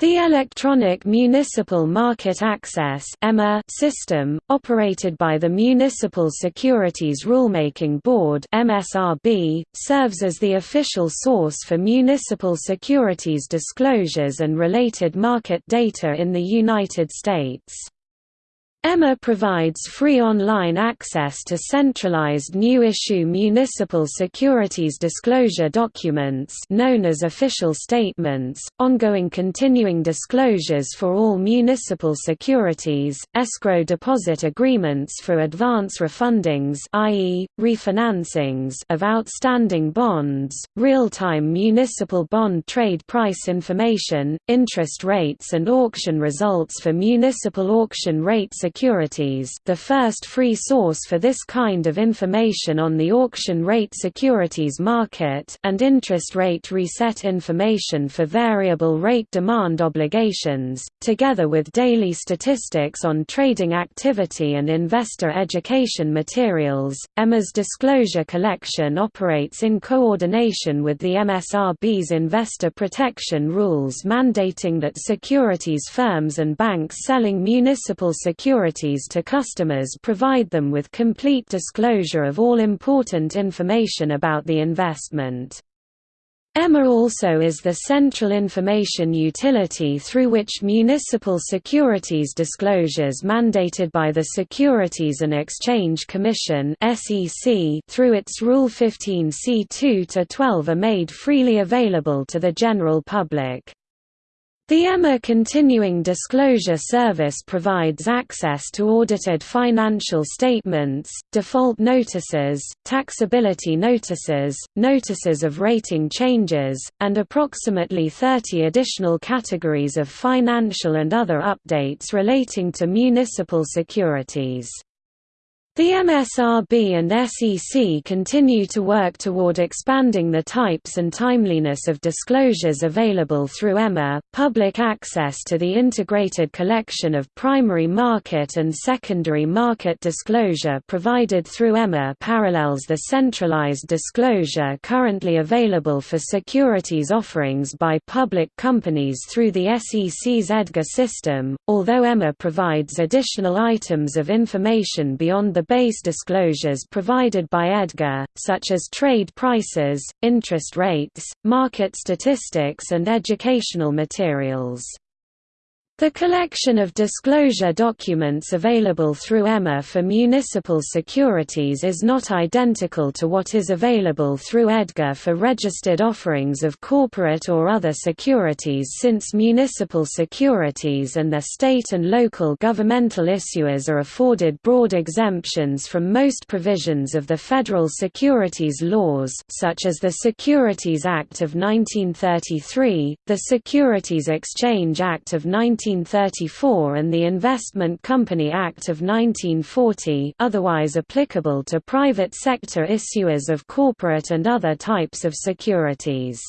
The Electronic Municipal Market Access system, operated by the Municipal Securities Rulemaking Board serves as the official source for municipal securities disclosures and related market data in the United States. EMMA provides free online access to centralized new-issue municipal securities disclosure documents known as official statements, ongoing continuing disclosures for all municipal securities, escrow deposit agreements for advance refundings i.e., refinancings of outstanding bonds, real-time municipal bond trade price information, interest rates and auction results for municipal auction rate securities the first free source for this kind of information on the auction rate securities market and interest rate reset information for variable rate demand obligations, together with daily statistics on trading activity and investor education materials. EMMA's disclosure collection operates in coordination with the MSRB's investor protection rules mandating that securities firms and banks selling municipal securities to customers provide them with complete disclosure of all important information about the investment. EMMA also is the central information utility through which municipal securities disclosures mandated by the Securities and Exchange Commission through its Rule 15 C2-12 are made freely available to the general public. The EMMA Continuing Disclosure Service provides access to audited financial statements, default notices, taxability notices, notices of rating changes, and approximately 30 additional categories of financial and other updates relating to municipal securities. The MSRB and SEC continue to work toward expanding the types and timeliness of disclosures available through EMMA. Public access to the integrated collection of primary market and secondary market disclosure provided through EMMA parallels the centralized disclosure currently available for securities offerings by public companies through the SEC's EDGAR system, although EMMA provides additional items of information beyond the the base disclosures provided by EDGAR, such as trade prices, interest rates, market statistics and educational materials. The collection of disclosure documents available through EMMA for municipal securities is not identical to what is available through EDGAR for registered offerings of corporate or other securities since municipal securities and their state and local governmental issuers are afforded broad exemptions from most provisions of the federal securities laws such as the Securities Act of 1933, the Securities Exchange Act of 19 1934 and the Investment Company Act of 1940 otherwise applicable to private sector issuers of corporate and other types of securities.